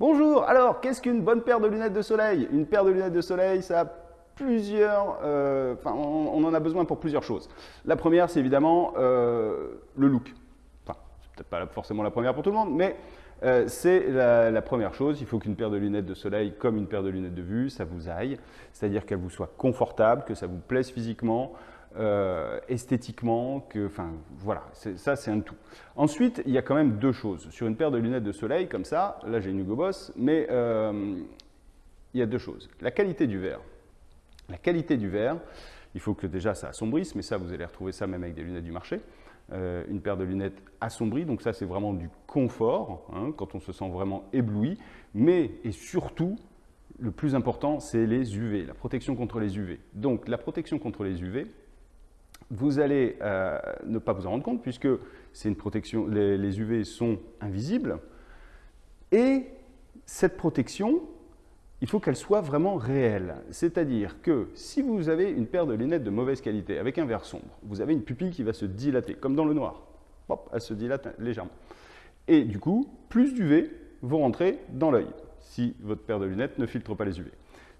Bonjour, alors qu'est-ce qu'une bonne paire de lunettes de soleil? Une paire de lunettes de soleil, ça a plusieurs, euh, enfin on, en a besoin pour plusieurs choses. La première, c'est évidemment euh, le look. Enfin, c'est peut-être pas forcément la première pour tout le monde, mais euh, c'est la, première chose. Il faut qu'une paire de lunettes de soleil, comme une paire de lunettes de vue, ça vous aille. C'est-à-dire qu'elle vous soit confortable, que ça vous plaise physiquement, euh, esthétiquement, que, enfin, voilà, ça c'est un tout. Ensuite, il y a quand même deux choses. Sur une paire de lunettes de soleil, comme ça, là j'ai une Hugo Boss, mais euh, il y a deux choses. La qualité du verre. La qualité du verre, il faut que déjà ça assombrisse, mais ça vous allez retrouver ça même avec des lunettes du marché. Euh, une paire de lunettes assombries, donc ça c'est vraiment du confort, hein, quand on se sent vraiment ébloui, mais et surtout, le plus important, c'est les UV, la protection contre les UV. Donc la protection contre les UV, vous allez euh, ne pas vous en rendre compte puisque c'est une protection, les, UV sont invisibles. Et cette protection, il faut qu'elle soit vraiment réelle. C'est-à-dire que si vous avez une paire de lunettes de mauvaise qualité avec un verre sombre, vous avez une pupille qui va se dilater, comme dans le noir. Hop, elle se dilate légèrement. Et du coup, plus d'UV vont rentrer dans l'œil si votre paire de lunettes ne filtre pas les UV.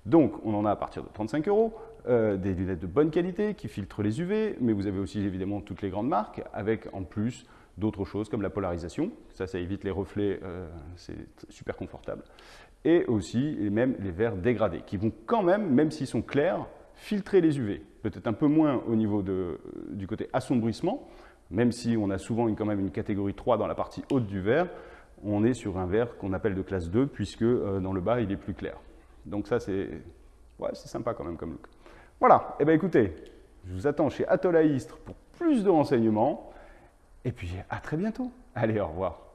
Donc, on en a à partir de 35 euros. Euh, des lunettes de bonne qualité qui filtrent les UV, mais vous avez aussi évidemment toutes les grandes marques, avec en plus d'autres choses comme la polarisation. Ça, ça évite les reflets, euh, c'est super confortable. Et aussi, et même les verres dégradés, qui vont quand même, même s'ils sont clairs, filtrer les UV. Peut-être un peu moins au niveau de, du côté assombrissement, même si on a souvent une, quand même une catégorie 3 dans la partie haute du verre, on est sur un verre qu'on appelle de classe 2, puisque euh, dans le bas, il est plus clair. Donc ça, c'est ouais, sympa quand même comme look. Voilà, et eh bien écoutez, je vous attends chez Atola Istres pour plus de renseignements. Et puis à très bientôt. Allez, au revoir.